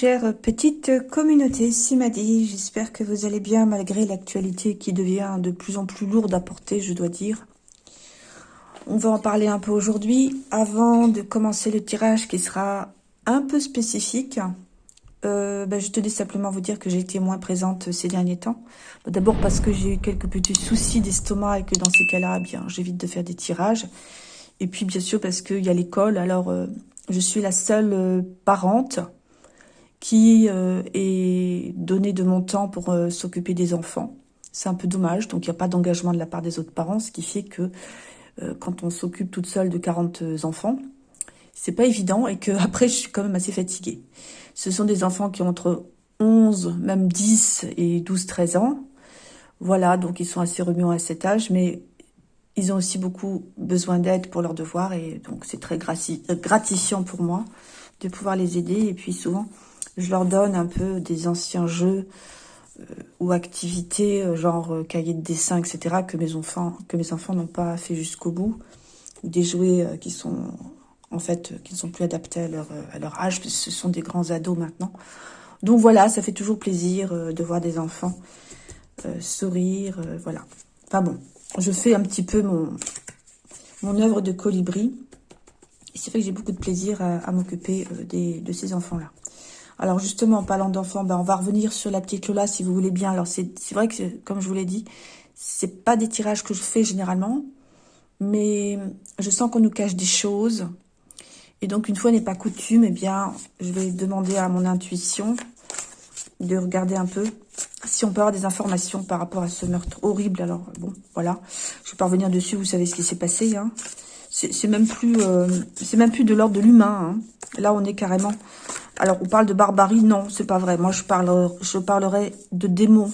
chère petite communauté Simadi, j'espère que vous allez bien malgré l'actualité qui devient de plus en plus lourde à porter, je dois dire. On va en parler un peu aujourd'hui, avant de commencer le tirage qui sera un peu spécifique. Euh, ben, je tenais simplement vous dire que j'ai été moins présente ces derniers temps. D'abord parce que j'ai eu quelques petits soucis d'estomac et que dans ces cas-là, eh bien j'évite de faire des tirages. Et puis bien sûr parce qu'il y a l'école, alors... Euh, je suis la seule euh, parente qui euh, est donnée de mon temps pour euh, s'occuper des enfants. C'est un peu dommage, donc il n'y a pas d'engagement de la part des autres parents, ce qui fait que quand on s'occupe toute seule de 40 enfants, c'est pas évident et que après je suis quand même assez fatiguée. Ce sont des enfants qui ont entre 11, même 10 et 12, 13 ans. Voilà, donc ils sont assez remuants à cet âge, mais ils ont aussi beaucoup besoin d'aide pour leurs devoirs et donc c'est très euh, gratifiant pour moi de pouvoir les aider. Et puis souvent, je leur donne un peu des anciens jeux euh, ou activités, euh, genre cahiers de dessin, etc., que mes enfants n'ont pas fait jusqu'au bout, ou des jouets qui sont en fait qui ne sont plus adaptés à leur, à âge, parce ce sont des grands ados maintenant. Donc voilà, ça fait toujours plaisir de voir des enfants sourire, voilà. Enfin bon, je fais un petit peu mon, mon œuvre de colibri. C'est vrai que j'ai beaucoup de plaisir à, m'occuper euh, de ces enfants-là. Alors justement, en parlant d'enfants, ben, on va revenir sur la petite Lola si vous voulez bien. Alors c'est vrai que, comme je vous l'ai dit, c'est pas des tirages que je fais généralement, mais je sens qu'on nous cache des choses. Et donc, une fois n'est pas coutume, eh bien, je vais demander à mon intuition de regarder un peu si on peut avoir des informations par rapport à ce meurtre horrible. Alors, bon, voilà. Je vais pas revenir dessus, vous savez ce qui s'est passé. Hein. C'est même plus euh, même plus de l'ordre de l'humain. Hein. Là, on est carrément... Alors, on parle de barbarie. Non, c'est pas vrai. Moi, je, parle, parlerai de démons,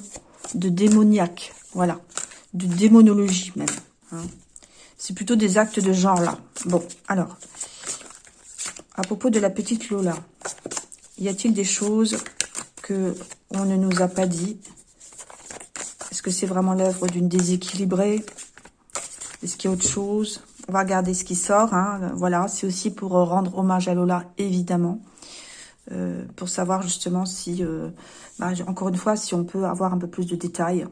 de démoniaque. Voilà. De démonologie, même. Hein. C'est plutôt des actes de genre, là. Bon, alors. À propos de la petite Lola, y a-t-il des choses que on ne nous a pas dit? Est-ce que c'est vraiment l'œuvre d'une déséquilibrée? Est-ce qu'il y a autre chose? On va regarder ce qui sort. Hein. Voilà, c'est aussi pour rendre hommage à Lola, évidemment. Euh, pour savoir justement si, euh, bah, encore une fois, si on peut avoir un peu plus de détails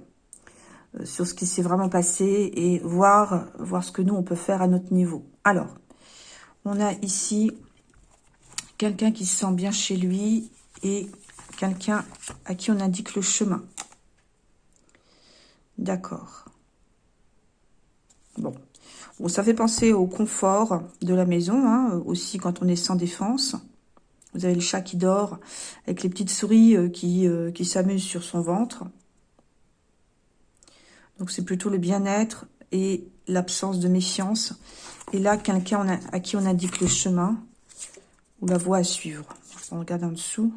euh, sur ce qui s'est vraiment passé et voir, voir ce que nous, on peut faire à notre niveau. Alors, on a ici quelqu'un qui se sent bien chez lui et Quelqu'un à qui on indique le chemin. D'accord. Bon. bon. Ça fait penser au confort de la maison, hein, aussi quand on est sans défense. Vous avez le chat qui dort, avec les petites souris euh, qui, euh, qui s'amusent sur son ventre. Donc c'est plutôt le bien-être et l'absence de méfiance. Et là, quelqu'un à qui on indique le chemin ou la voie à suivre. On regarde en dessous.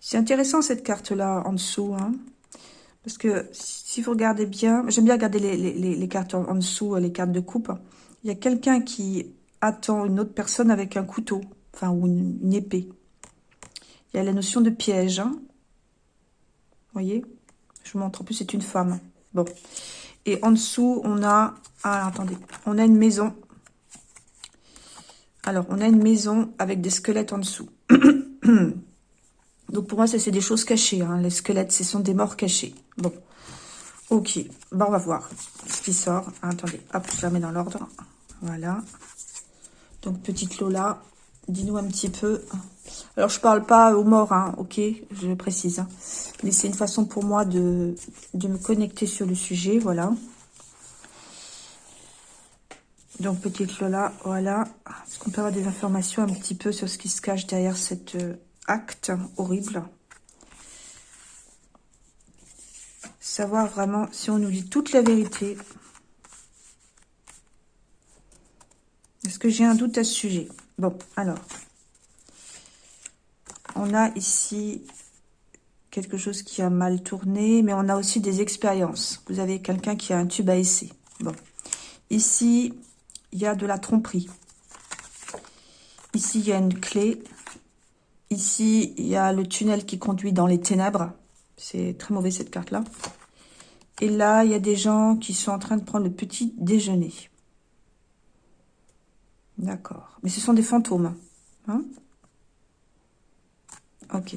C'est intéressant cette carte-là en dessous. Hein, parce que si vous regardez bien, j'aime bien regarder les, cartes en, dessous, les cartes de coupe. Il y a quelqu'un qui attend une autre personne avec un couteau, enfin, ou une, épée. Il y a la notion de piège. Hein. Vous voyez? Je vous montre. En plus, c'est une femme. Bon. Et en dessous, on a... Ah, attendez. On a une maison. Alors, on a une maison avec des squelettes en dessous. Donc pour moi, ça c'est des choses cachées. Hein. Les squelettes, ce sont des morts cachés. Bon, ok. Bon, on va voir ce qui sort. Attendez, hop, je la dans l'ordre. Voilà. Donc petite Lola, dis-nous un petit peu. Alors je parle pas aux morts, hein, ok, je précise. Hein. Mais c'est une façon pour moi de, de me connecter sur le sujet, voilà. Donc petite Lola, voilà. Est-ce qu'on peut avoir des informations un petit peu sur ce qui se cache derrière cette euh, acte horrible? Savoir vraiment si on nous dit toute la vérité. Est-ce que j'ai un doute à ce sujet? Bon, alors. On a ici quelque chose qui a mal tourné, mais on a aussi des expériences. Vous avez quelqu'un qui a un tube à essai. Bon. Ici, il y a de la tromperie. Ici, il y a une clé. Ici, il y a le tunnel qui conduit dans les ténèbres. C'est très mauvais cette carte-là. Et là, il y a des gens qui sont en train de prendre le petit déjeuner. D'accord. Mais ce sont des fantômes. Hein? Ok.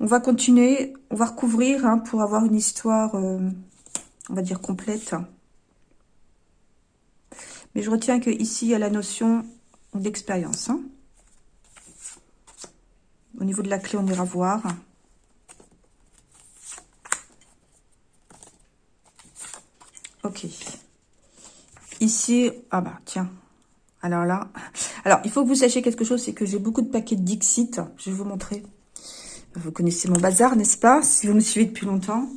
On va continuer, on va recouvrir hein, pour avoir une histoire, euh, on va dire, complète. Mais je retiens que ici il y a la notion d'expérience. Hein. Au niveau de la clé, on ira voir. Ok. Ici, ah bah tiens. Alors là, alors il faut que vous sachiez quelque chose, c'est que j'ai beaucoup de paquets de Dixit. Je vais vous montrer. Vous connaissez mon bazar, n'est-ce pas? Si vous me suivez depuis longtemps.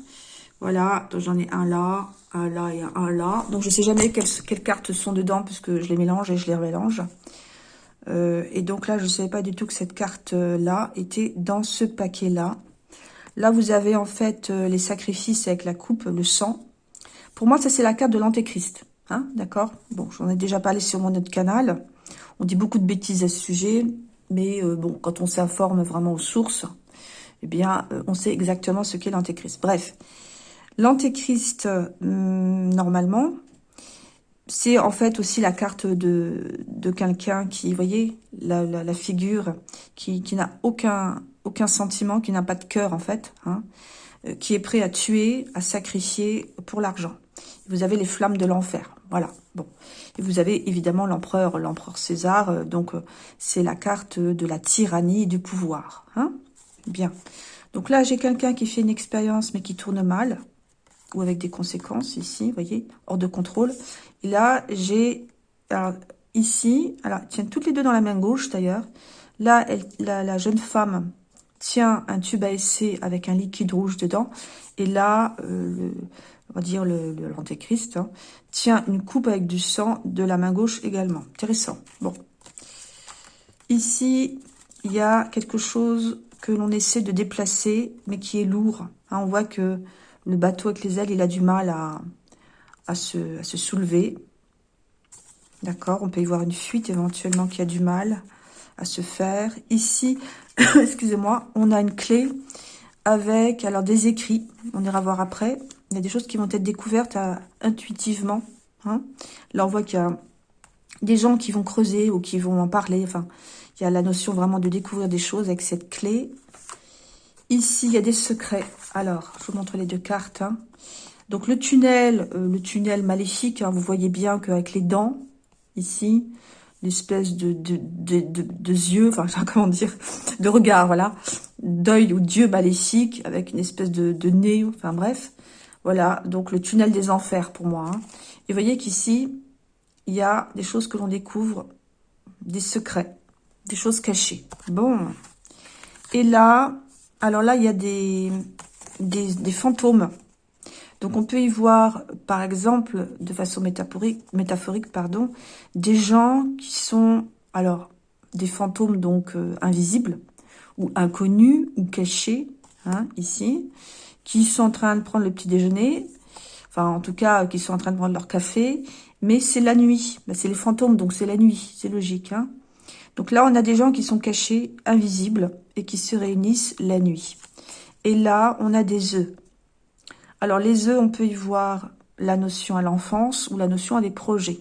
Voilà, j'en ai un là, un là et un là. Donc je sais jamais quelles, cartes sont dedans, puisque je les mélange et je les remélange. Euh, et donc là, je ne savais pas du tout que cette carte-là était dans ce paquet-là. Là, vous avez en fait euh, les sacrifices avec la coupe, le sang. Pour moi, ça, c'est la carte de l'antéchrist. Hein, D'accord Bon, j'en ai déjà parlé sur mon autre canal. On dit beaucoup de bêtises à ce sujet. Mais euh, bon, quand on s'informe vraiment aux sources, eh bien, on sait exactement ce qu'est l'antéchrist. Bref, l'antéchrist, normalement, c'est en fait aussi la carte de, de quelqu'un qui, vous voyez, la, la, figure qui, qui n'a aucun, aucun sentiment, qui n'a pas de cœur en fait, hein, euh, qui est prêt à tuer, à sacrifier pour l'argent. Vous avez les flammes de l'enfer, voilà. Bon, et vous avez évidemment l'empereur, l'empereur César, euh, donc euh, c'est la carte de la tyrannie et du pouvoir. Hein Bien. Donc là, j'ai quelqu'un qui fait une expérience mais qui tourne mal, ou avec des conséquences ici, vous voyez, hors de contrôle. Et là, j'ai ici, alors tiens toutes les deux dans la main gauche d'ailleurs. Là, la, jeune femme tient un tube à essai avec un liquide rouge dedans. Et là, euh, on va dire l'antéchrist, le, hein, tient une coupe avec du sang de la main gauche également. Intéressant. Bon. Ici, il y a quelque chose que l'on essaie de déplacer, mais qui est lourd. Hein, on voit que le bateau avec les ailes, il a du mal à, à, se, se soulever. D'accord On peut y voir une fuite éventuellement qui a du mal à se faire. Ici, excusez-moi, on a une clé avec alors des écrits. On ira voir après. Il y a des choses qui vont être découvertes euh, intuitivement. Hein. Là, on voit qu'il y a des gens qui vont creuser ou qui vont en parler. Enfin, il y a la notion vraiment de découvrir des choses avec cette clé. Ici, il y a des secrets. Alors, je vous montre les deux cartes. Hein. Donc, le tunnel, euh, le tunnel maléfique, hein, vous voyez bien qu'avec les dents, ici, l'espèce de, de, de, yeux, enfin, comment dire, de regard, voilà, d'œil ou d'yeux maléfique, avec une espèce de, nez, enfin bref. Voilà, donc le tunnel des enfers pour moi. Hein. Et vous voyez qu'ici, il y a des choses que l'on découvre, des secrets, des choses cachées. Bon. Et là, alors là, il y a des, des, fantômes. Donc on peut y voir, par exemple, de façon métaphorique, pardon, des gens qui sont, alors, des fantômes donc euh, invisibles, ou inconnus, ou cachés, hein, ici, qui sont en train de prendre le petit déjeuner, enfin en tout cas, qui sont en train de prendre leur café, mais c'est la nuit, ben, c'est les fantômes, donc c'est la nuit, c'est logique. Hein. Donc là, on a des gens qui sont cachés, invisibles, et qui se réunissent la nuit. Et là, on a des œufs. Alors, les œufs, on peut y voir la notion à l'enfance ou la notion à des projets.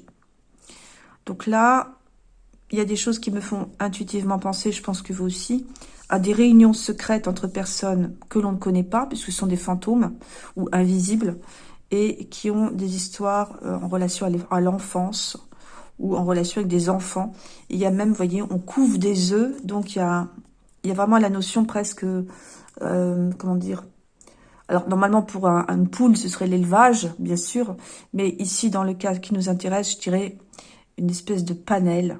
Donc là, il y a des choses qui me font intuitivement penser, je pense que vous aussi, à des réunions secrètes entre personnes que l'on ne connaît pas, puisque ce sont des fantômes ou invisibles, et qui ont des histoires euh, en relation à l'enfance ou en relation avec des enfants. il y a même, vous voyez, on couvre des œufs, donc il y a vraiment la notion presque, euh, comment dire, alors normalement pour un, une poule ce serait l'élevage, bien sûr, mais ici dans le cas qui nous intéresse, je dirais une espèce de panel,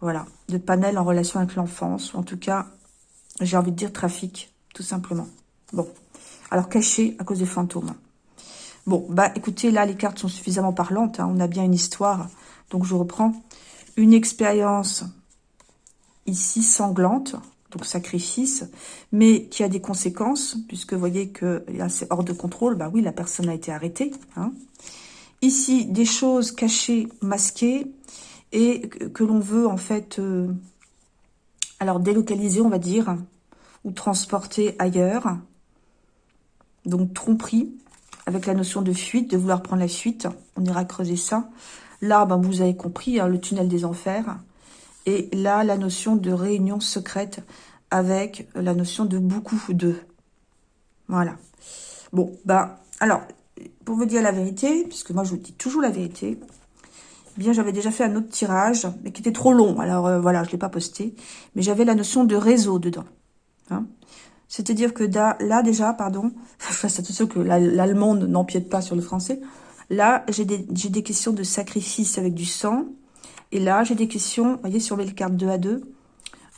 voilà, de panel en relation avec l'enfance, ou en tout cas, j'ai envie de dire trafic, tout simplement. Bon, alors caché à cause des fantômes. Bon, bah écoutez, là les cartes sont suffisamment parlantes, hein. on a bien une histoire, donc je reprends. Une expérience ici sanglante, donc sacrifice, mais qui a des conséquences, puisque vous voyez que c'est hors de contrôle, bah oui, la personne a été arrêtée. Hein. Ici, des choses cachées, masquées, et que, l'on veut en fait, euh, alors délocaliser, on va dire, ou transporter ailleurs. Donc tromperie, avec la notion de fuite, de vouloir prendre la fuite. On ira creuser ça. Là, ben, vous avez compris, hein, le tunnel des enfers. Et là, la notion de réunion secrète avec la notion de beaucoup de. Voilà. Bon, ben, alors, pour vous dire la vérité, puisque moi, je vous dis toujours la vérité, eh bien, j'avais déjà fait un autre tirage, mais qui était trop long. Alors, euh, voilà, je ne l'ai pas posté. Mais j'avais la notion de réseau dedans. Hein. C'est-à-dire que là, déjà, pardon, face à tout ce que l'allemande n'empiète pas sur le français, là, j'ai des, questions de sacrifice avec du sang. Et là, j'ai des questions, vous voyez, sur les cartes 2 à 2,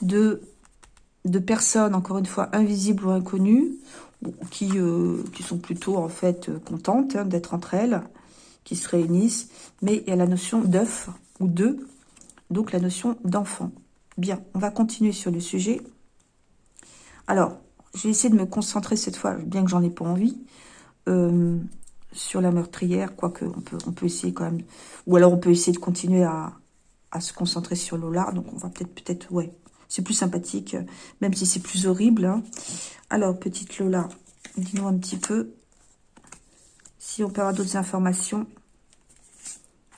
de, personnes, encore une fois, invisibles ou inconnues, qui, euh, qui sont plutôt, en fait, contentes hein, d'être entre elles, qui se réunissent. Mais il y a la notion d'œuf ou d'eux, donc la notion d'enfant. Bien, on va continuer sur le sujet. Alors, je vais essayer de me concentrer cette fois, bien que j'en ai pas envie, euh, sur la meurtrière, quoique on peut, on peut essayer quand même, ou alors on peut essayer de continuer à, se concentrer sur Lola, donc on va peut-être, peut-être, ouais, c'est plus sympathique, même si c'est plus horrible. Hein. Alors, petite Lola, dis-nous un petit peu si on peut avoir d'autres informations.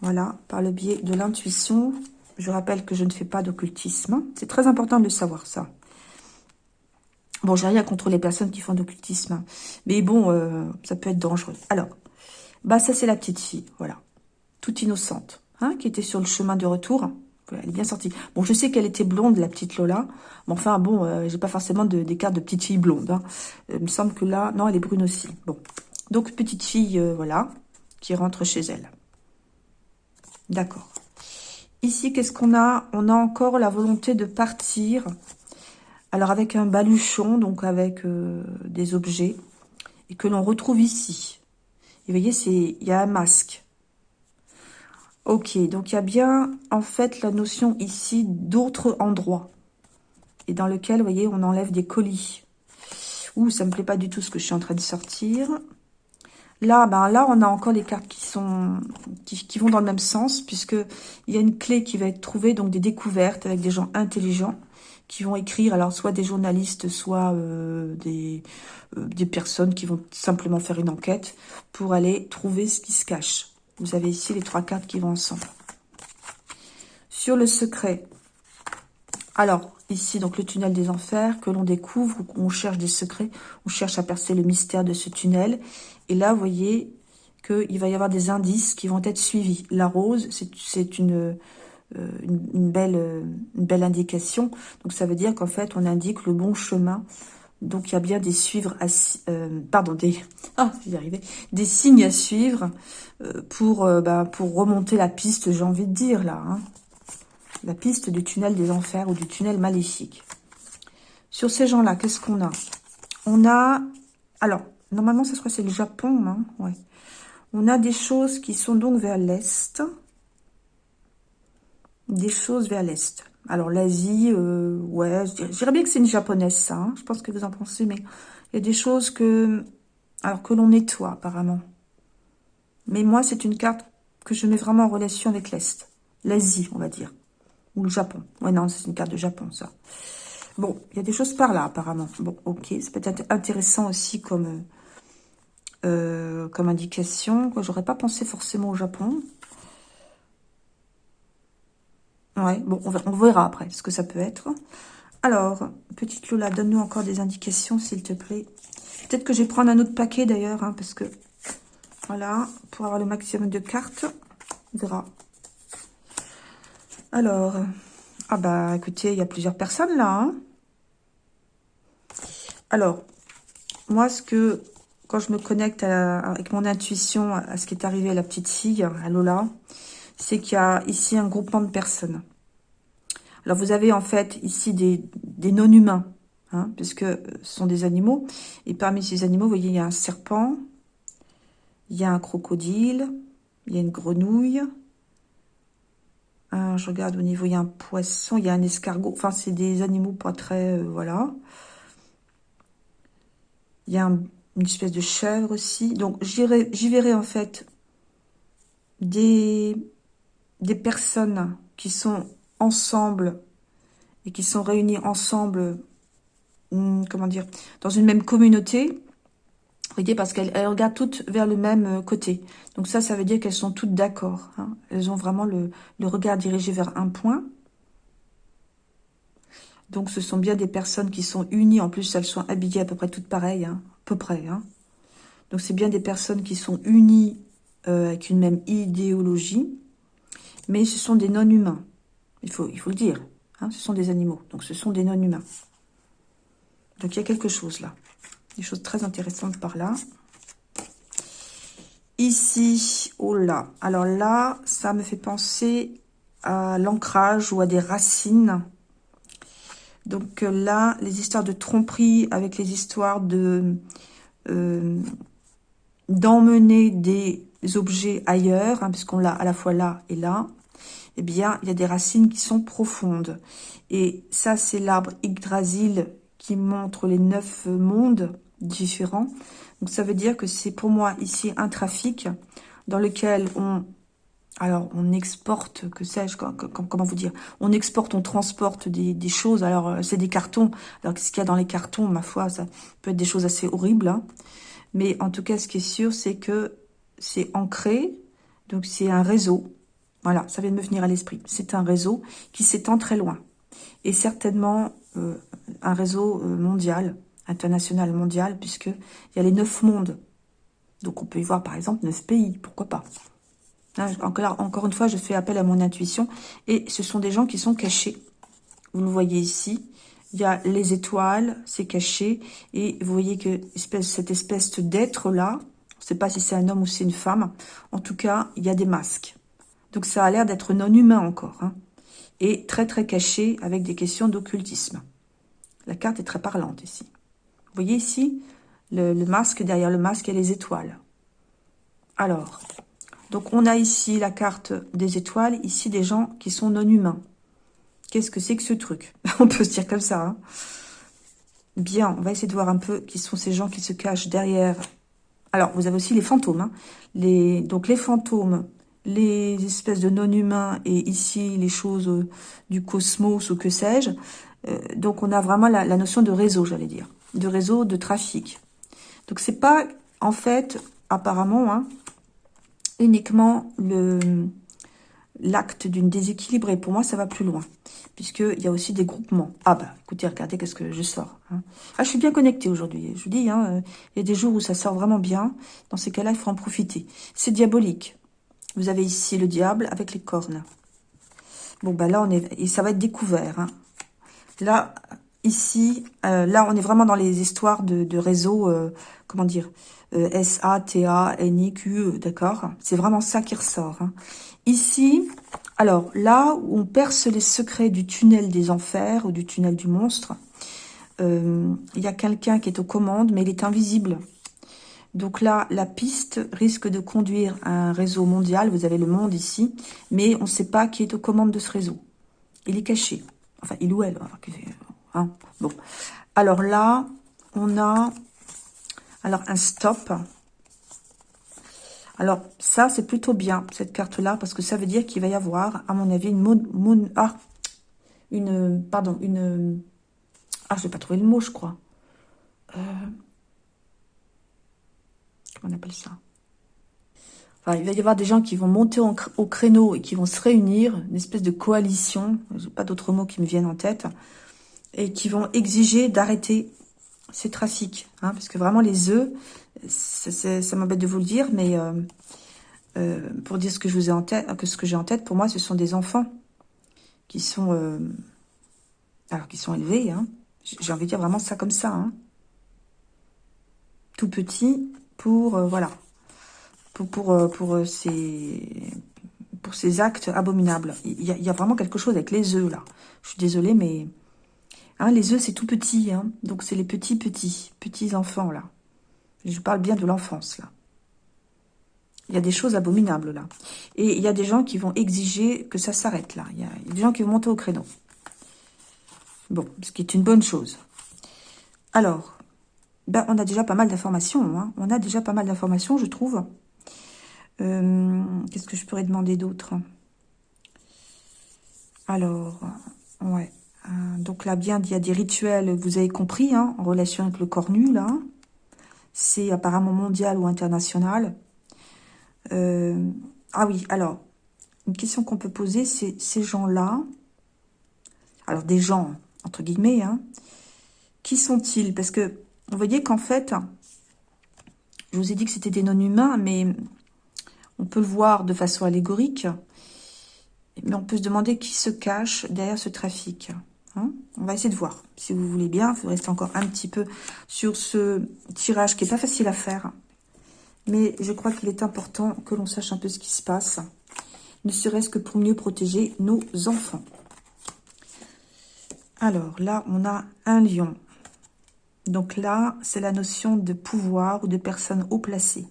Voilà, par le biais de l'intuition. Je rappelle que je ne fais pas d'occultisme. C'est très important de le savoir, ça. Bon, j'ai rien contre les personnes qui font d'occultisme. Mais bon, euh, ça peut être dangereux. Alors, bah ça c'est la petite fille, voilà. Toute innocente, hein, qui était sur le chemin de retour. Elle est bien sortie. Bon, je sais qu'elle était blonde, la petite Lola. Mais enfin, bon, euh, j'ai pas forcément de, des cartes de petite fille blonde. Hein. Euh, il me semble que là... Non, elle est brune aussi. Bon. Donc, petite fille, voilà, qui rentre chez elle. D'accord. Ici, qu'est-ce qu'on a? On a encore la volonté de partir alors avec un baluchon, donc avec euh, des objets, et que l'on retrouve ici. Et vous voyez, il y a un masque. Ok, donc il y a bien en fait la notion ici d'autres endroits. Et dans lequel, vous voyez, on enlève des colis. Ouh, ça me plaît pas du tout ce que je suis en train de sortir. Là, ben là, on a encore les cartes qui sont qui, qui vont dans le même sens, puisque il y a une clé qui va être trouvée, donc des découvertes avec des gens intelligents qui vont écrire, alors soit des journalistes, soit euh, des, euh, des personnes qui vont simplement faire une enquête pour aller trouver ce qui se cache. Vous avez ici les trois cartes qui vont ensemble. Sur le secret, alors ici donc le tunnel des enfers que l'on découvre, on cherche des secrets, on cherche à percer le mystère de ce tunnel. Et là, vous voyez qu'il va y avoir des indices qui vont être suivis. La rose, c'est une euh, une, belle, euh, une belle indication. Donc ça veut dire qu'en fait, on indique le bon chemin. Donc il y a bien des suivre, à, euh, pardon, des, ah, des signes à suivre pour, bah, pour remonter la piste, j'ai envie de dire là, hein. la piste du tunnel des enfers ou du tunnel maléfique. Sur ces gens-là, qu'est-ce qu'on a? On a, alors normalement, ça serait c'est le Japon, hein. On a des choses qui sont donc vers l'est des choses vers l'Est. Alors l'Asie, euh, ouais, je dirais bien que c'est une japonaise ça, hein. je pense que vous en pensez, mais il y a des choses que, alors que l'on nettoie apparemment. Mais moi, c'est une carte que je mets vraiment en relation avec l'Est. L'Asie, on va dire. Ou le Japon. Ouais, non, c'est une carte de Japon, ça. Bon, il y a des choses par là, apparemment. Bon, ok, ça peut être intéressant aussi comme, euh, comme indication. J'aurais pas pensé forcément au Japon. Ouais, bon, on, verra après ce que ça peut être. Alors, petite Lola, donne-nous encore des indications, s'il te plaît. Peut-être que je vais prendre un autre paquet, d'ailleurs, hein, parce que... Voilà, pour avoir le maximum de cartes. On verra. Alors, ah bah, écoutez, il y a plusieurs personnes, là. Hein. Alors, moi, ce que... Quand je me connecte avec mon intuition à ce qui est arrivé à la petite fille, à Lola, c'est qu'il y a ici un groupement de personnes. Alors, vous avez en fait ici des, non-humains, hein, puisque ce sont des animaux. Et parmi ces animaux, vous voyez, il y a un serpent, il y a un crocodile, il y a une grenouille. je regarde au niveau, il y a un poisson, il y a un escargot. Enfin, c'est des animaux pas très... Euh, voilà. Il y a une espèce de chèvre aussi. Donc, j'y verrai en fait des des personnes qui sont ensemble et qui sont réunies ensemble, hmm, comment dire, dans une même communauté. voyez, parce qu'elles regardent toutes vers le même euh, côté. Donc ça, ça veut dire qu'elles sont toutes d'accord. Hein. Elles ont vraiment le, regard dirigé vers un point. Donc ce sont bien des personnes qui sont unies. En plus, elles sont habillées à peu près toutes pareilles. Hein. À peu près. Hein. Donc c'est bien des personnes qui sont unies euh, avec une même idéologie. Mais ce sont des non-humains. Il faut, le dire. ce sont des animaux. Donc ce sont des non-humains. Donc il y a quelque chose là. Des choses très intéressantes par là. Ici, oh là. Alors là, ça me fait penser à l'ancrage ou à des racines. Donc euh, là, les histoires de tromperie avec les histoires de euh, d'emmener des objets ailleurs, hein, puisqu'on l'a à la fois là et là, eh bien, il y a des racines qui sont profondes. Et ça, c'est l'arbre Yggdrasil qui montre les neuf mondes différents. Donc ça veut dire que c'est pour moi ici un trafic dans lequel on alors on exporte, que sais-je, comment vous dire, on exporte, on transporte des, choses, alors euh, c'est des cartons, alors qu'est-ce qu'il y a dans les cartons, ma foi, ça peut être des choses assez horribles, hein. mais en tout cas ce qui est sûr c'est que c'est ancré, donc c'est un réseau, voilà, ça vient de me venir à l'esprit, c'est un réseau qui s'étend très loin, et certainement euh, un réseau euh, mondial, international mondial, puisqu'il y a les neuf mondes. Donc on peut y voir par exemple neuf pays, pourquoi pas? encore, encore une fois, je fais appel à mon intuition. Et ce sont des gens qui sont cachés. Vous le voyez ici. Il y a les étoiles, c'est caché. Et vous voyez que cette espèce d'être-là, je ne sais pas si c'est un homme ou c'est une femme. En tout cas, il y a des masques. Donc ça a l'air d'être non humain encore. Hein. Et très très caché avec des questions d'occultisme. La carte est très parlante ici. Vous voyez ici le, masque, derrière le masque, a les étoiles. Alors, donc on a ici la carte des étoiles, ici des gens qui sont non humains. Qu'est-ce que c'est que ce truc? On peut se dire comme ça. Hein. Bien, on va essayer de voir un peu qui sont ces gens qui se cachent derrière. Alors, vous avez aussi les fantômes. Hein. Donc les fantômes, les espèces de non-humains et ici les choses euh, du cosmos ou que sais-je. Euh, donc on a vraiment la notion de réseau, j'allais dire de réseau de trafic. Donc c'est pas en fait apparemment hein, uniquement le l'acte d'une déséquilibrée. Pour moi, ça va plus loin, puisqu'il y a aussi des groupements. Ah bah, écoutez, regardez qu'est-ce que je sors. Hein. Ah, je suis bien connectée aujourd'hui. Je vous dis, hein, euh, il y a des jours où ça sort vraiment bien. Dans ces cas-là, il faut en profiter. C'est diabolique. Vous avez ici le diable avec les cornes. Bon, bah là, on est... Et ça va être découvert. Hein. Là, Ici, euh, là, on est vraiment dans les histoires de, réseau, euh, comment dire, euh, S-A-T-A-N-I-Q, d'accord C'est vraiment ça qui ressort. Hein. Ici, alors, là où on perce les secrets du tunnel des enfers ou du tunnel du monstre, il y a quelqu'un qui est aux commandes, mais il est invisible. Donc là, la piste risque de conduire à un réseau mondial. Vous avez le monde ici, mais on ne sait pas qui est aux commandes de ce réseau. Il est caché. Enfin, il ou elle. Hein. bon. Alors là, on a alors un stop. Alors ça, c'est plutôt bien, cette carte-là, parce que ça veut dire qu'il va y avoir, à mon avis, une... Ah, une... Pardon, une... Ah, je vais pas trouver le mot, je crois. Euh, on appelle ça Enfin, il va y avoir des gens qui vont monter au créneau et qui vont se réunir, une espèce de coalition, pas d'autres mots qui me viennent en tête, et qui vont exiger d'arrêter ces trafics. Hein, parce que vraiment, les œufs, ça m'embête de vous le dire, mais euh, euh, pour dire ce que en ce que j'ai en tête, pour moi, ce sont des enfants qui sont, euh, alors qui sont élevés. Hein, j'ai envie de dire vraiment ça comme ça. Hein, tout petit pour, voilà, pour, pour, pour ces pour ces actes abominables. Il y, a, il y, a, vraiment quelque chose avec les œufs, là. Je suis désolée, mais Hein, les œufs, c'est tout petit. Hein. Donc, c'est les petits, petits, petits enfants, là. Je parle bien de l'enfance, là. Il y a des choses abominables, là. Et il y a des gens qui vont exiger que ça s'arrête, là. Il y, a, des gens qui vont monter au créneau. Bon, ce qui est une bonne chose. Alors, ben, on a déjà pas mal d'informations. Hein. On a déjà pas mal d'informations, je trouve. Euh, qu'est-ce que je pourrais demander d'autre? Alors, ouais. Euh, donc là, bien, il y a des rituels, vous avez compris, hein, en relation avec le cornu, là. c'est apparemment mondial ou international. Euh, ah oui, alors, une question qu'on peut poser, c'est ces gens-là, alors des gens, entre guillemets, hein, qui sont-ils? Parce que vous voyez qu'en fait, je vous ai dit que c'était des non-humains, mais on peut le voir de façon allégorique, mais on peut se demander qui se cache derrière ce trafic. Hein. on va essayer de voir. Si vous voulez bien, il faut rester encore un petit peu sur ce tirage qui n'est pas facile à faire. Mais je crois qu'il est important que l'on sache un peu ce qui se passe, ne serait-ce que pour mieux protéger nos enfants. Alors là, on a un lion. Donc là, c'est la notion de pouvoir ou de personne haut placée.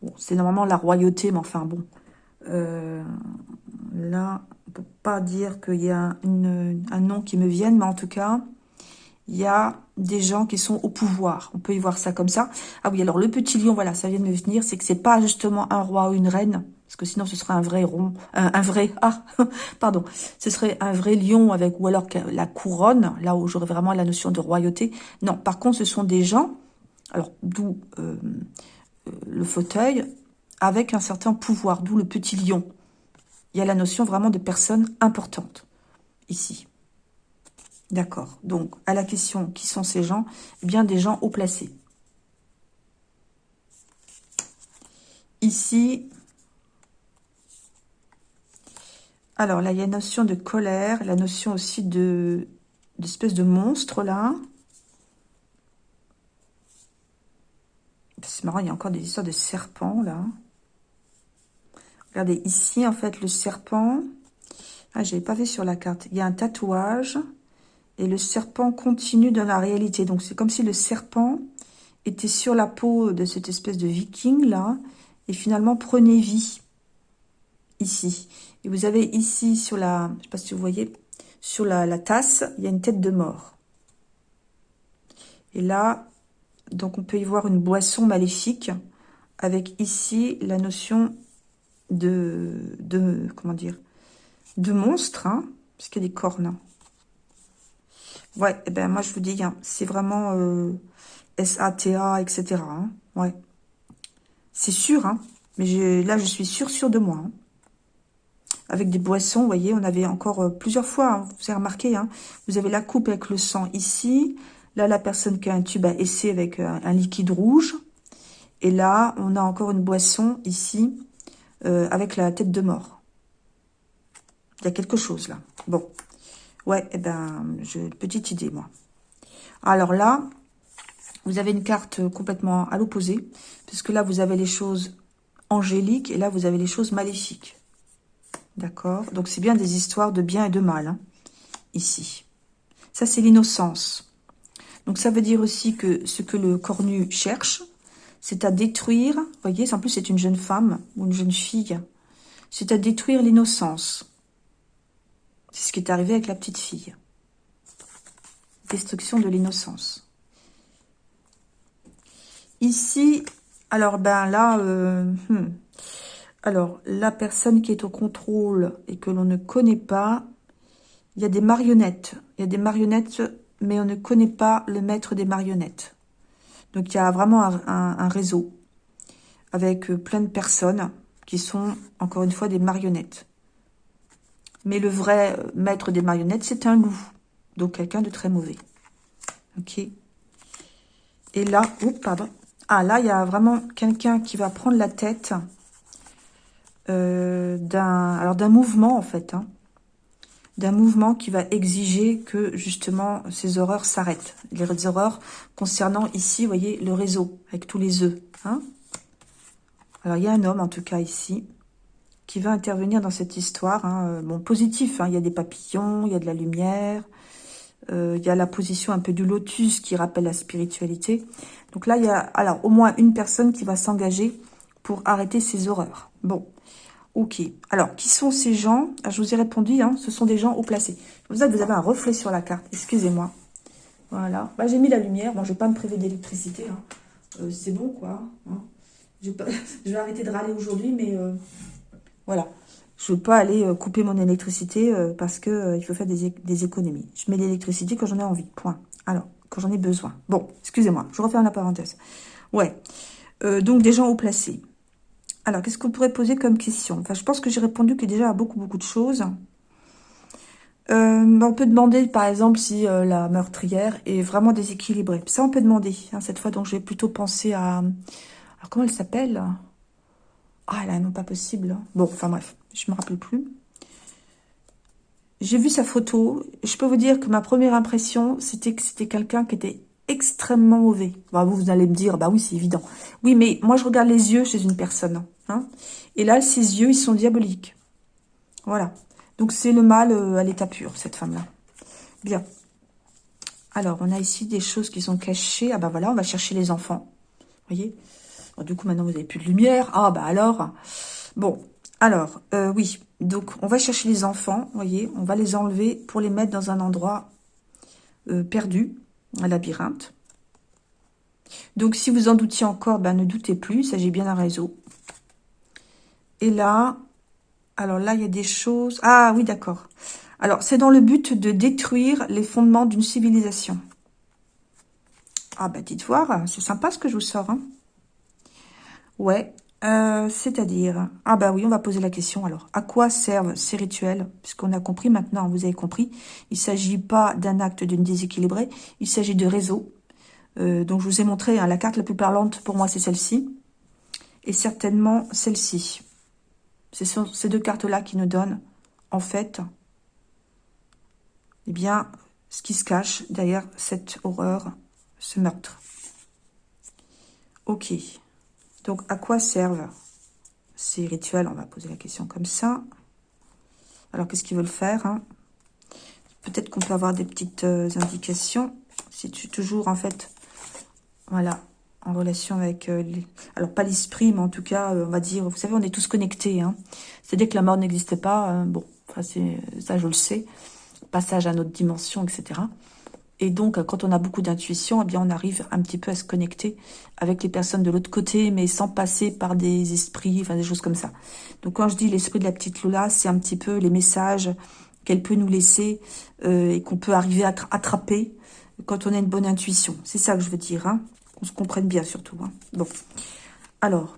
Bon, c'est normalement la royauté, mais enfin bon. Euh, là, on peut pas dire qu'il y a un nom qui me vienne, mais en tout cas, il y a des gens qui sont au pouvoir. On peut y voir ça comme ça. Ah oui, alors le petit lion, voilà, ça vient de me venir, c'est que c'est pas justement un roi ou une reine, parce que sinon ce serait un vrai rond, un, vrai, ah, pardon, ce serait un vrai lion avec, ou alors la couronne, là où j'aurais vraiment la notion de royauté. Non, par contre, ce sont des gens, alors d'où euh, euh, le fauteuil, avec un certain pouvoir, d'où le petit lion. Il y a la notion vraiment de personne importante, ici. D'accord. Donc, à la question, qui sont ces gens? Eh bien, des gens haut placés. Ici, alors là, il y a une notion de colère, la notion aussi de d'espèce de monstre, là. C'est marrant, il y a encore des histoires de serpents, là. Regardez, ici, en fait, le serpent... Ah, je pas vu sur la carte. Il y a un tatouage et le serpent continue dans la réalité. Donc, c'est comme si le serpent était sur la peau de cette espèce de viking, là, et finalement prenait vie, ici. Et vous avez ici, sur la, je sais pas si vous voyez, sur la, la tasse, il y a une tête de mort. Et là, donc on peut y voir une boisson maléfique, avec ici la notion de, de comment dire, de monstre, hein, parce qu'il y a des cornes. Ouais, eh ben moi je vous dis, hein, c'est vraiment euh, SATA, etc. Hein, ouais. C'est sûr, hein, mais là je suis sûre, sûre de moi. Hein. Avec des boissons, vous voyez, on avait encore euh, plusieurs fois, hein, vous avez remarqué, hein, vous avez la coupe avec le sang ici, là la personne qui a un tube à essai avec euh, un liquide rouge, et là on a encore une boisson ici, avec la tête de mort. Il y a quelque chose là. Bon, Ouais, eh ben, j'ai une petite idée, moi. Alors là, vous avez une carte complètement à l'opposé, puisque là, vous avez les choses angéliques, et là, vous avez les choses maléfiques. D'accord Donc, c'est bien des histoires de bien et de mal, hein, ici. Ça, c'est l'innocence. Donc, ça veut dire aussi que ce que le cornu cherche, c'est à détruire, voyez, en plus, c'est une jeune femme ou une jeune fille, c'est à détruire l'innocence. C'est ce qui est arrivé avec la petite fille. Destruction de l'innocence. Ici, alors ben là, euh, hmm. Alors la personne qui est au contrôle et que l'on ne connaît pas, il y a des marionnettes. Il y a des marionnettes, mais on ne connaît pas le maître des marionnettes. Donc il y a vraiment un réseau avec euh, plein de personnes qui sont, encore une fois, des marionnettes. Mais le vrai euh, maître des marionnettes, c'est un loup. Donc, quelqu'un de très mauvais. Ok. Et là, oups, pardon. Ah, là, il y a vraiment quelqu'un qui va prendre la tête euh, d'un mouvement, en fait. Hein. d'un mouvement qui va exiger que, justement, ces horreurs s'arrêtent. Les horreurs concernant ici, voyez, le réseau, avec tous les œufs. Hein alors, il y a un homme, en tout cas, ici qui va intervenir dans cette histoire. Hein. Euh, bon, positif, il y a des papillons, il y a de la lumière, euh, il y a la position un peu du lotus qui rappelle la spiritualité. Donc là, il y a alors au moins une personne qui va s'engager pour arrêter ces horreurs. Bon, ok. Alors, qui sont ces gens? Ah, Je vous ai répondu, hein, ce sont des gens haut placés. Vous avez, un reflet sur la carte, excusez-moi. Voilà. Bah, J'ai mis la lumière. Bon, je ne vais pas me priver d'électricité. Euh, C'est bon, quoi. Je, vais je, vais arrêter de râler aujourd'hui, mais voilà. Je ne veux pas aller euh, couper mon électricité euh, parce que euh, il faut faire des, économies. Je mets l'électricité quand j'en ai envie. Point. Alors, quand j'en ai besoin. Bon, excusez-moi, je refais la parenthèse. Ouais, euh, donc des gens haut placés. Alors, qu'est-ce qu'on pourrait poser comme question? Enfin, je pense que j'ai répondu que déjà à beaucoup, beaucoup de choses. Euh, on peut demander, par exemple, si euh, la meurtrière est vraiment déséquilibrée. Ça, on peut demander, hein, cette fois. Donc, je vais plutôt penser à... Alors, comment elle s'appelle? Ah, elle a pas possible. Bon, enfin bref, je me rappelle plus. J'ai vu sa photo. Je peux vous dire que ma première impression, c'était que c'était quelqu'un qui était extrêmement mauvais. Bah, vous, allez me dire, bah oui, c'est évident. Oui, mais moi, je regarde les yeux chez une personne. Hein, et là, ses yeux, ils sont diaboliques. Voilà. Donc, c'est le mal euh, à l'état pur, cette femme-là. Bien. Alors, on a ici des choses qui sont cachées. Ah bah voilà, on va chercher les enfants. Vous voyez? Du coup, maintenant, vous n'avez plus de lumière. Ah bah alors... Bon, alors, euh, oui. Donc, on va chercher les enfants, vous voyez. On va les enlever pour les mettre dans un endroit euh, perdu, un labyrinthe. Donc, si vous en doutiez encore, ben, ne doutez plus. Il s'agit bien d'un réseau. Et là, alors là, il y a des choses... Ah oui, d'accord. Alors, c'est dans le but de détruire les fondements d'une civilisation. Ah bah, dites voir, c'est sympa ce que je vous sors. Hein. Ouais, euh, c'est-à-dire... Ah bah oui, on va poser la question alors. À quoi servent ces rituels? Puisqu'on a compris maintenant, vous avez compris. Il ne s'agit pas d'un acte d'une déséquilibrée, il s'agit de réseau. Euh, donc je vous ai montré, hein, la carte la plus parlante pour moi c'est celle-ci. Et certainement celle-ci. Ce sont ces deux cartes-là qui nous donnent, en fait, eh bien, ce qui se cache derrière cette horreur, ce meurtre. Ok. Donc, à quoi servent ces rituels? On va poser la question comme ça. Alors, qu'est-ce qu'ils veulent faire hein? Peut-être qu'on peut avoir des petites euh, indications. Si tu toujours, en fait, voilà, en relation avec... Euh, alors, pas l'esprit, mais en tout cas, euh, on va dire... Vous savez, on est tous connectés. Hein. C'est-à-dire que la mort n'existait pas. Bon, ça, je le sais. Passage à notre dimension, etc. Et donc, quand on a beaucoup d'intuition, eh bien, on arrive un petit peu à se connecter avec les personnes de l'autre côté, mais sans passer par des esprits, enfin, des choses comme ça. Donc, quand je dis l'esprit de la petite Lola, c'est un petit peu les messages qu'elle peut nous laisser et qu'on peut arriver à attraper quand on a une bonne intuition. C'est ça que je veux dire, hein on se comprenne bien surtout. Hein. Bon, alors,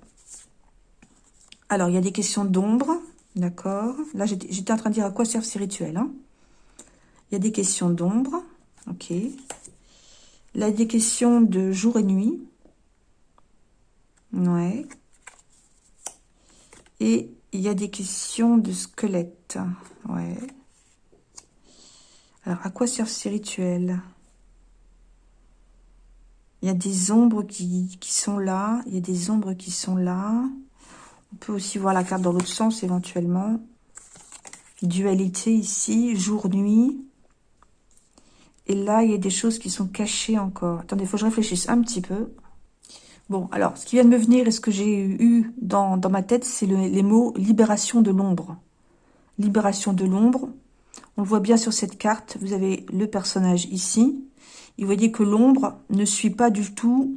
alors il y a des questions d'ombre, d'accord Là, j'étais en train de dire à quoi servent ces rituels. Hein. il y a des questions d'ombre, ok. Là, il y a des questions de jour et nuit. Ouais. Et il y a des questions de squelette. Ouais. Alors, à quoi servent ces rituels il y a des ombres qui, sont là. Il y a des ombres qui sont là. On peut aussi voir la carte dans l'autre sens éventuellement. Dualité ici, jour-nuit. Et là, il y a des choses qui sont cachées encore. Attendez, il faut que je réfléchisse un petit peu. Bon, alors, ce qui vient de me venir et ce que j'ai eu dans, ma tête, c'est les mots « libération de l'ombre ». Libération de l'ombre. On le voit bien sur cette carte. Vous avez le personnage ici. Vous voyez que l'ombre ne suit pas du tout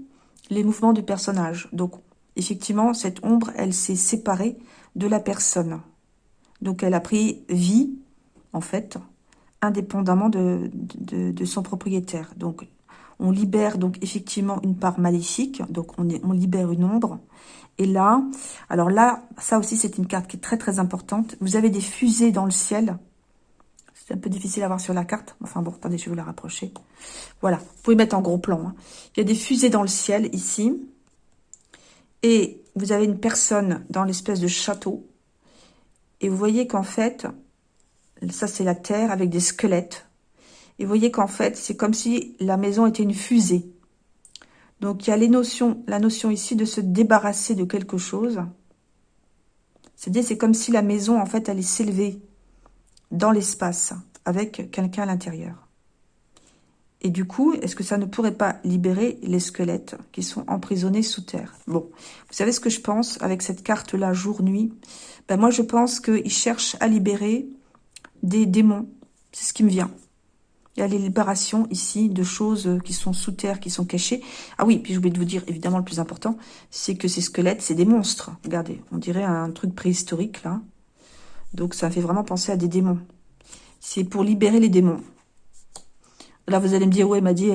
les mouvements du personnage. Donc, effectivement, cette ombre, elle s'est séparée de la personne. Donc, elle a pris vie, en fait, indépendamment de, son propriétaire. Donc, on libère donc effectivement une part maléfique, donc on libère une ombre. Et là, alors là, ça aussi c'est une carte qui est très très importante. Vous avez des fusées dans le ciel, c'est un peu difficile à voir sur la carte. Enfin bon, attendez, je vais vous la rapprocher. Voilà, vous pouvez mettre en gros plan. Hein. Il y a des fusées dans le ciel ici. Et vous avez une personne dans l'espèce de château. Et vous voyez qu'en fait, ça c'est la terre avec des squelettes. Et vous voyez qu'en fait, c'est comme si la maison était une fusée. Donc il y a les notions, la notion ici de se débarrasser de quelque chose. C'est-à-dire, c'est comme si la maison, en fait, allait s'élever dans l'espace avec quelqu'un à l'intérieur. Et du coup, est-ce que ça ne pourrait pas libérer les squelettes qui sont emprisonnés sous terre? Bon, vous savez ce que je pense avec cette carte-là, jour-nuit? Ben Moi, je pense qu'il cherche à libérer des démons. C'est ce qui me vient. Il y a les libérations ici de choses qui sont sous terre, qui sont cachées. Ah oui, puis j'ai oublié de vous dire, évidemment, le plus important, c'est que ces squelettes, c'est des monstres. Regardez, on dirait un truc préhistorique, là. Donc ça fait vraiment penser à des démons. C'est pour libérer les démons. Là, vous allez me dire, ouais, m'a dit,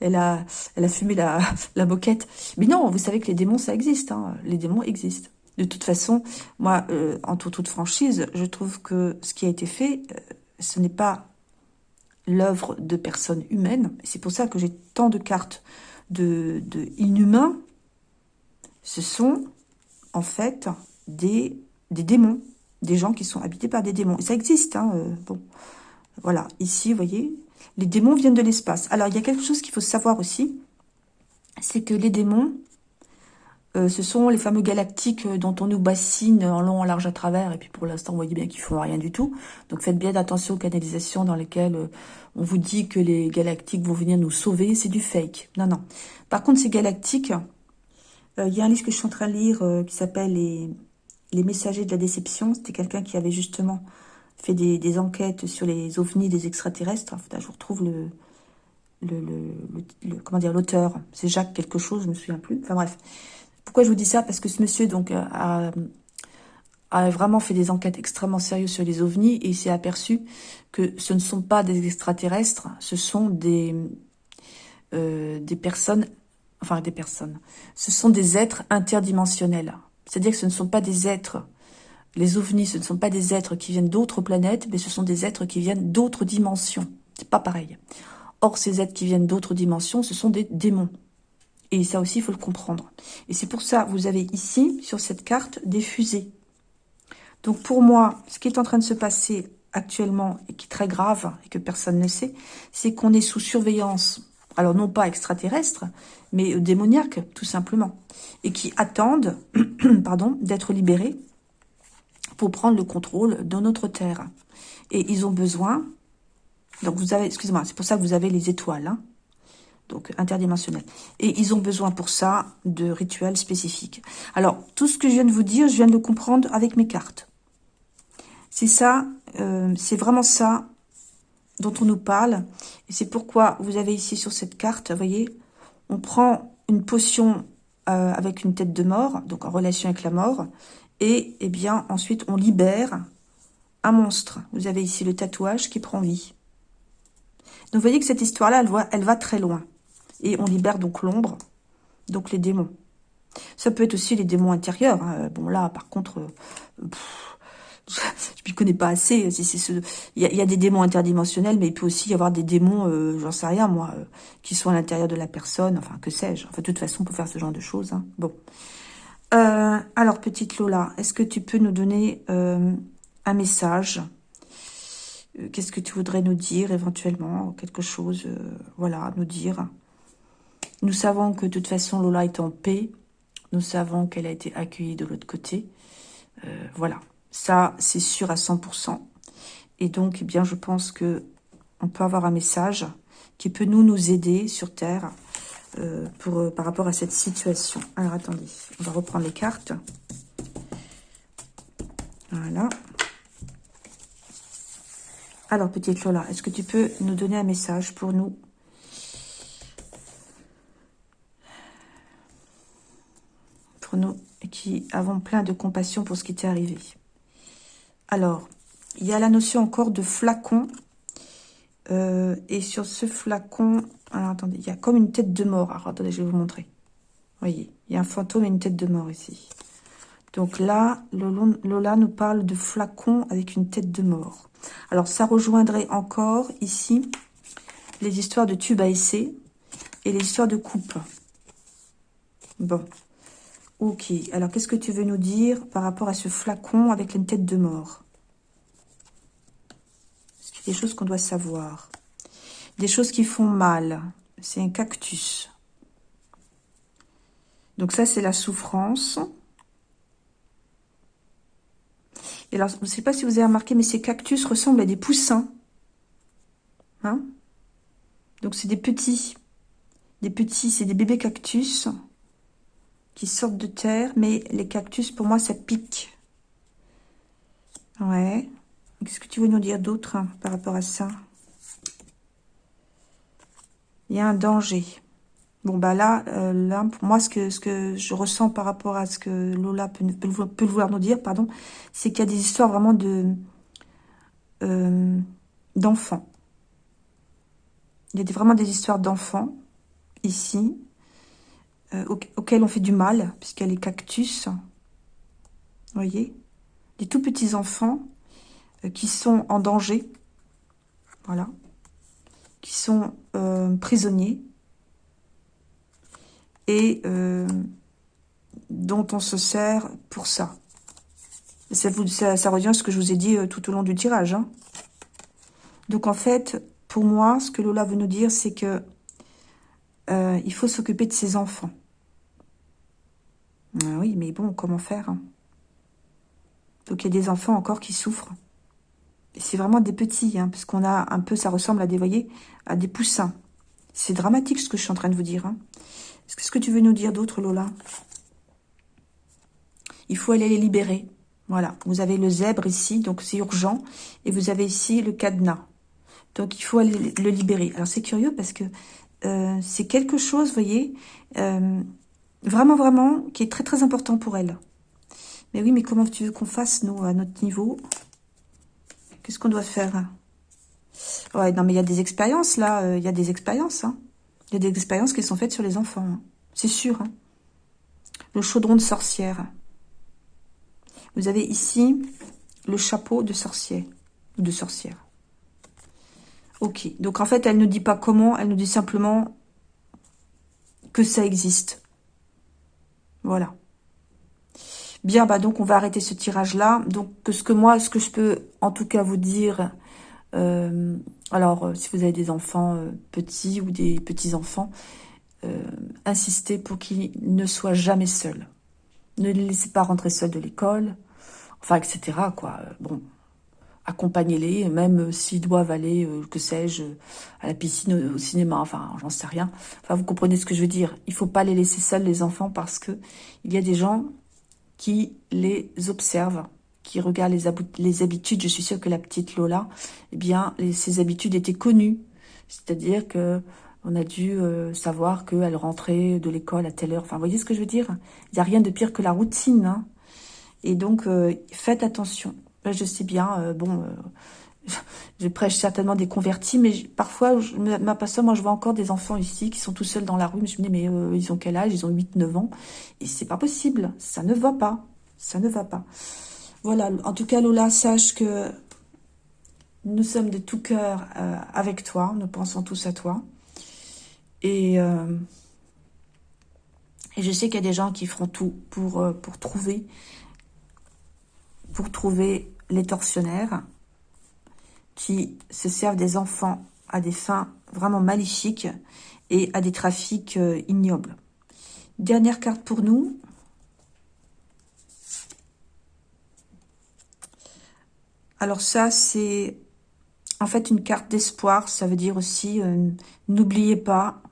elle, a fumé la, la moquette. Mais non, vous savez que les démons, ça existe. Hein. Les démons existent. De toute façon, moi, euh, en toute, franchise, je trouve que ce qui a été fait, euh, ce n'est pas l'œuvre de personnes humaines. C'est pour ça que j'ai tant de cartes de, inhumains. Ce sont, en fait, des, des démons. Des gens qui sont habités par des démons. Et ça existe, hein, euh, bon. Voilà, ici, vous voyez, les démons viennent de l'espace. Alors, il y a quelque chose qu'il faut savoir aussi, c'est que les démons, euh, ce sont les fameux galactiques euh, dont on nous bassine en long, en large, à travers. Et puis pour l'instant, vous voyez bien qu'ils font rien du tout. Donc faites bien attention aux canalisations dans lesquelles euh, on vous dit que les galactiques vont venir nous sauver. C'est du fake. Non, non. Par contre, ces galactiques, il y a un livre que je suis en train de lire qui s'appelle les, messagers de la déception. C'était quelqu'un qui avait justement fait des, enquêtes sur les ovnis des extraterrestres. Je vous retrouve comment dire l'auteur. C'est Jacques quelque chose, je me souviens plus. Enfin bref. Pourquoi je vous dis ça? Parce que ce monsieur donc euh, a, vraiment fait des enquêtes extrêmement sérieuses sur les ovnis et il s'est aperçu que ce ne sont pas des extraterrestres, ce sont des, euh, des personnes, enfin des personnes, ce sont des êtres interdimensionnels. C'est-à-dire que ce ne sont pas des êtres, les ovnis, ce ne sont pas des êtres qui viennent d'autres planètes, mais ce sont des êtres qui viennent d'autres dimensions. C'est pas pareil. Or, ces êtres qui viennent d'autres dimensions, ce sont des démons. Et ça aussi, il faut le comprendre. Et c'est pour ça, vous avez ici, sur cette carte, des fusées. Donc pour moi, ce qui est en train de se passer actuellement, et qui est très grave, et que personne ne sait, c'est qu'on est sous surveillance, alors non pas extraterrestre, mais démoniaque, tout simplement, et qui attendent pardon, d'être libérés pour prendre le contrôle de notre Terre. Et ils ont besoin, donc vous avez, excusez-moi, c'est pour ça que vous avez les étoiles, hein, donc interdimensionnel. Et ils ont besoin pour ça de rituels spécifiques. Alors, tout ce que je viens de vous dire, je viens de le comprendre avec mes cartes. C'est ça, euh, c'est vraiment ça dont on nous parle. Et c'est pourquoi vous avez ici sur cette carte, vous voyez, on prend une potion euh, avec une tête de mort, donc en relation avec la mort, et eh bien ensuite on libère un monstre. Vous avez ici le tatouage qui prend vie. Donc vous voyez que cette histoire-là, elle, elle va très loin. Et on libère donc l'ombre, donc les démons. Ça peut être aussi les démons intérieurs. Hein. Bon, là, par contre, euh, je ne connais pas assez. Il y, a, des démons interdimensionnels, mais il peut aussi y avoir des démons, euh, j'en sais rien, moi, euh, qui sont à l'intérieur de la personne. Enfin, que sais-je. Enfin, de toute façon, on peut faire ce genre de choses. Hein. Bon. alors, petite Lola, est-ce que tu peux nous donner un message? Qu'est-ce que tu voudrais nous dire, éventuellement Quelque chose, voilà, nous dire? Nous savons que de toute façon, Lola est en paix. Nous savons qu'elle a été accueillie de l'autre côté. Euh, voilà, ça, c'est sûr à 100%. Et donc, eh bien, je pense que on peut avoir un message qui peut nous, aider sur Terre euh, euh, par rapport à cette situation. Alors, attendez, on va reprendre les cartes. Voilà. Alors, petite Lola, est-ce que tu peux nous donner un message pour nous nous qui avons plein de compassion pour ce qui t'est arrivé. Alors, il y a la notion encore de flacon. Euh, et sur ce flacon, alors attendez, il y a comme une tête de mort. Alors attendez, je vais vous montrer. Voyez, il y a un fantôme et une tête de mort ici. Donc là, Lola nous parle de flacon avec une tête de mort. Alors ça rejoindrait encore ici les histoires de tube à essai et les histoires de coupe. Bon, Ok, alors qu'est-ce que tu veux nous dire par rapport à ce flacon avec une tête de mort? Qu'il y a des choses qu'on doit savoir? Des choses qui font mal. C'est un cactus. Donc ça, c'est la souffrance. Et alors, je ne sais pas si vous avez remarqué, mais ces cactus ressemblent à des poussins. Hein? Donc c'est des petits. Des petits, c'est des bébés cactus qui sortent de terre, mais les cactus, pour moi, ça pique. Ouais. Qu'est-ce que tu veux nous dire d'autre hein, par rapport à ça? Il y a un danger. Bon, bah là, euh, là pour moi, ce que, ce que je ressens par rapport à ce que Lola peut, vouloir nous dire, pardon, c'est qu'il y a des histoires vraiment de euh, d'enfants. Il y a vraiment des histoires d'enfants, ici, euh, auxquels on fait du mal, puisqu'il y a les cactus. Vous voyez Des tout petits enfants euh, qui sont en danger. Voilà. Qui sont euh, prisonniers. Et dont on se sert pour ça. Ça, revient à ce que je vous ai dit tout au long du tirage. Hein. Donc en fait, pour moi, ce que Lola veut nous dire, c'est que il faut s'occuper de ses enfants. Ah oui, mais bon, comment faire hein? Donc il y a des enfants encore qui souffrent. C'est vraiment des petits, hein, parce qu'on a un peu, ça ressemble à des, voyez, à des poussins. C'est dramatique ce que je suis en train de vous dire. Hein. Qu'est-ce que tu veux nous dire d'autre, Lola? Il faut aller les libérer. Voilà, vous avez le zèbre ici, donc c'est urgent. Et vous avez ici le cadenas. Donc il faut aller le libérer. Alors c'est curieux parce que euh, c'est quelque chose, vous voyez, euh, Vraiment, vraiment, qui est très, très important pour elle. Mais oui, mais comment tu veux qu'on fasse, nous, à notre niveau? Qu'est-ce qu'on doit faire? Ouais, non, mais il y a des expériences, là. Euh, il y a des expériences, hein. Il y a des expériences qui sont faites sur les enfants. Hein. C'est sûr. Hein. Le chaudron de sorcière. Vous avez ici le chapeau de sorcier. Ou de sorcière. Ok. Donc, en fait, elle ne dit pas comment. Elle nous dit simplement que ça existe. Voilà. Bien, bah donc on va arrêter ce tirage-là. Donc ce que moi, ce que je peux en tout cas vous dire, euh, alors euh, si vous avez des enfants euh, petits ou des petits-enfants, insistez pour qu'ils ne soient jamais seuls. Ne les laissez pas rentrer seuls de l'école, enfin etc. quoi. Bon, accompagnez-les, même s'ils doivent aller, euh, que sais-je, à la piscine, au cinéma, enfin, j'en sais rien. Enfin, vous comprenez ce que je veux dire. Il faut pas les laisser seuls, les enfants, parce que il y a des gens qui les observent, qui regardent les, habitudes. Je suis sûre que la petite Lola, eh bien, ses habitudes étaient connues. C'est-à-dire que on a dû euh, savoir qu'elle rentrait de l'école à telle heure. Enfin, voyez ce que je veux dire? Il n'y a rien de pire que la routine. Hein. Et donc, euh, faites attention je sais bien, euh, bon, euh, je prêche certainement des convertis, mais parfois, je m'aperçois, moi, je vois encore des enfants ici qui sont tout seuls dans la rue. Je me dis, mais euh, ils ont quel âge? Ils ont 8-9 ans. Et c'est pas possible. Ça ne va pas. Ça ne va pas. Voilà. En tout cas, Lola, sache que nous sommes de tout cœur avec toi. Nous pensons tous à toi. Et, et je sais qu'il y a des gens qui feront tout pour, pour trouver pour trouver les tortionnaires qui se servent des enfants à des fins vraiment maléfiques et à des trafics euh, ignobles. Dernière carte pour nous. Alors ça, c'est en fait une carte d'espoir. Ça veut dire aussi, euh, n'oubliez pas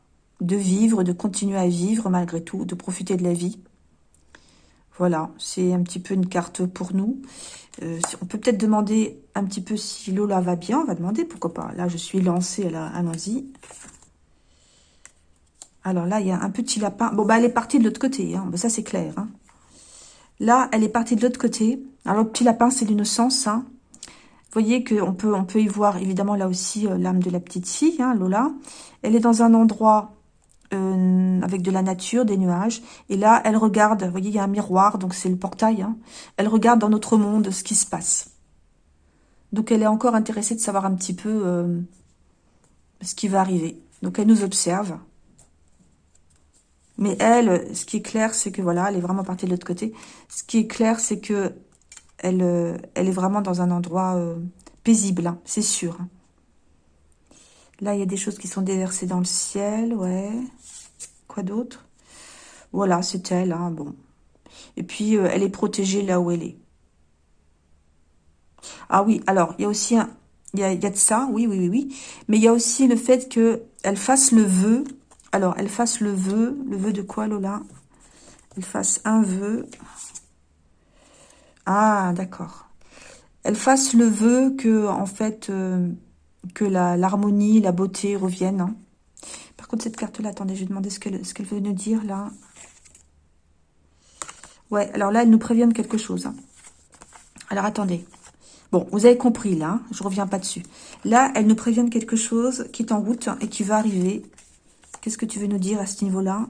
de vivre, de continuer à vivre malgré tout, de profiter de la vie. Voilà, c'est un petit peu une carte pour nous. Euh, on peut peut-être demander un petit peu si Lola va bien. On va demander, pourquoi pas. Là, je suis lancée, à allons-y. Alors là, il y a un petit lapin. Bon, bah, elle est partie de l'autre côté. Hein. Bah, ça, c'est clair. Hein. Là, elle est partie de l'autre côté. Alors, petit lapin, c'est l'innocence. Hein. Vous voyez qu'on peut, on peut y voir, évidemment, là aussi, euh, l'âme de la petite fille, Lola. Elle est dans un endroit euh, avec de la nature, des nuages. Et là, elle regarde, vous voyez, il y a un miroir, donc c'est le portail. Hein. Elle regarde dans notre monde ce qui se passe. Donc elle est encore intéressée de savoir un petit peu euh, ce qui va arriver. Donc elle nous observe. Mais elle, ce qui est clair, c'est que voilà, elle est vraiment partie de l'autre côté. Ce qui est clair, c'est que elle, euh, elle est vraiment dans un endroit paisible, hein, c'est sûr. Hein. Là, il y a des choses qui sont déversées dans le ciel, ouais. Quoi d'autre? Voilà, c'est elle, hein, bon. Et puis, euh, elle est protégée là où elle est. Ah oui, alors, il y a aussi un... Il y a, de ça, oui, oui, oui, oui. Mais il y a aussi le fait qu'elle fasse le vœu. Alors, elle fasse le vœu. Le vœu de quoi, Lola? Elle fasse un vœu. Ah, d'accord. Elle fasse le vœu que, en fait... Euh, que l'harmonie, la, beauté reviennent. Hein. Par contre, cette carte-là, attendez, je vais demander ce qu'elle veut nous dire, là. Ouais, alors là, elle nous prévient de quelque chose. Hein. Alors, attendez. Bon, vous avez compris là, hein, je reviens pas dessus. Là, elle nous prévient de quelque chose qui est en route et qui va arriver. Qu'est-ce que tu veux nous dire à ce niveau-là?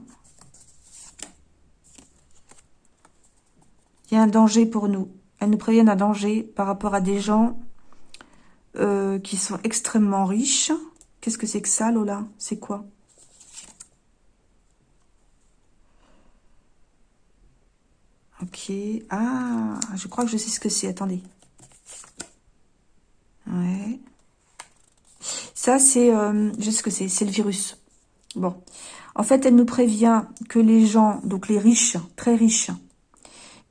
Il y a un danger pour nous. Elle nous prévient d'un danger par rapport à des gens euh, qui sont extrêmement riches. Qu'est-ce que c'est que ça, Lola? C'est quoi? Ok. Ah, je crois que je sais ce que c'est. Attendez. Ouais. Ça, c'est... Euh, je sais ce que c'est. C'est le virus. Bon. En fait, elle nous prévient que les gens, donc les riches, très riches,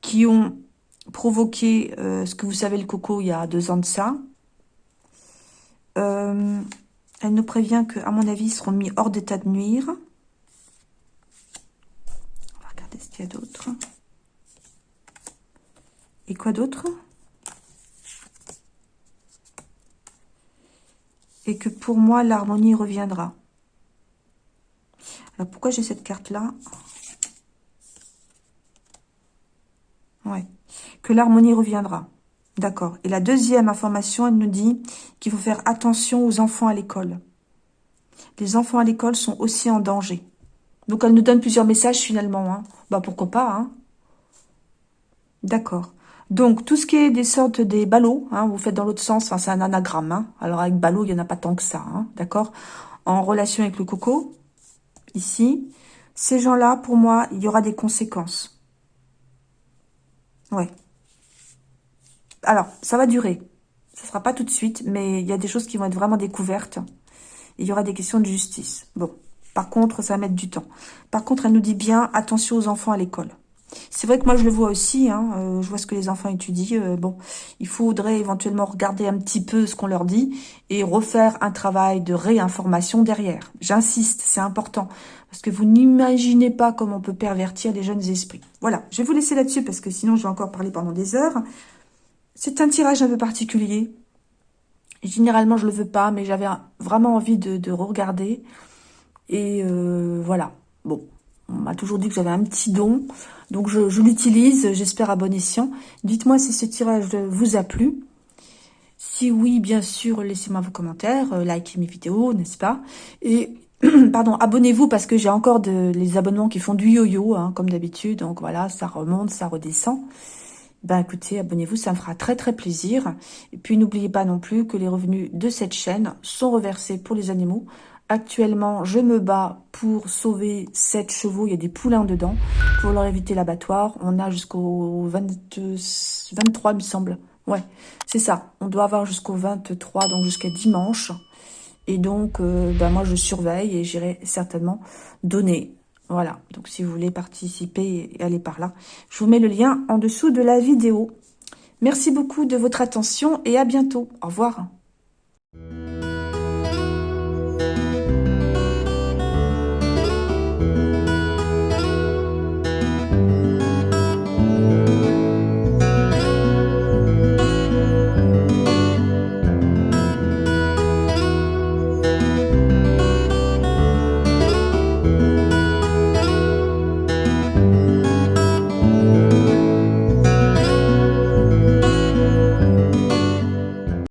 qui ont provoqué euh, ce que vous savez, le coco, il y a deux ans de ça, euh, elle nous prévient que, à mon avis, ils seront mis hors d'état de nuire. On va regarder ce qu'il y a d'autre. Et quoi d'autre? Et que pour moi, l'harmonie reviendra. Alors, pourquoi j'ai cette carte-là? Ouais. Que l'harmonie reviendra. D'accord. Et la deuxième information, elle nous dit qu'il faut faire attention aux enfants à l'école. Les enfants à l'école sont aussi en danger. Donc, elle nous donne plusieurs messages finalement. Hein. Bah, pourquoi pas, hein D'accord. Donc, tout ce qui est des sortes des ballots, hein, vous faites dans l'autre sens, c'est un anagramme. Alors, avec ballot, il n'y en a pas tant que ça, d'accord En relation avec le coco, ici, ces gens-là, pour moi, il y aura des conséquences. Ouais. Alors, ça va durer. Ça sera pas tout de suite, mais il y a des choses qui vont être vraiment découvertes. il y aura des questions de justice. Bon, par contre, ça va mettre du temps. Par contre, elle nous dit bien, attention aux enfants à l'école. C'est vrai que moi, je le vois aussi. Hein, euh, je vois ce que les enfants étudient. Euh, bon, il faudrait éventuellement regarder un petit peu ce qu'on leur dit et refaire un travail de réinformation derrière. J'insiste, c'est important. Parce que vous n'imaginez pas comment on peut pervertir les jeunes esprits. Voilà, je vais vous laisser là-dessus parce que sinon, je vais encore parler pendant des heures. C'est un tirage un peu particulier. Généralement, je le veux pas, mais j'avais vraiment envie de, regarder. Et euh, voilà. Bon, on m'a toujours dit que j'avais un petit don. Donc, je, l'utilise. J'espère à bon escient. Dites-moi si ce tirage vous a plu. Si oui, bien sûr, laissez-moi vos commentaires. Euh, likez mes vidéos, n'est-ce pas? Et pardon, abonnez-vous parce que j'ai encore de, les abonnements qui font du yo-yo, hein, comme d'habitude. Donc voilà, ça remonte, ça redescend ben écoutez, abonnez-vous, ça me fera très très plaisir. Et puis n'oubliez pas non plus que les revenus de cette chaîne sont reversés pour les animaux. Actuellement, je me bats pour sauver 7 chevaux, il y a des poulains dedans, pour leur éviter l'abattoir. On a jusqu'au 23, il me semble. Ouais, c'est ça. On doit avoir jusqu'au 23, donc jusqu'à dimanche. Et donc, euh, ben moi, je surveille et j'irai certainement donner voilà, donc si vous voulez participer et aller par là, je vous mets le lien en dessous de la vidéo. Merci beaucoup de votre attention et à bientôt. Au revoir.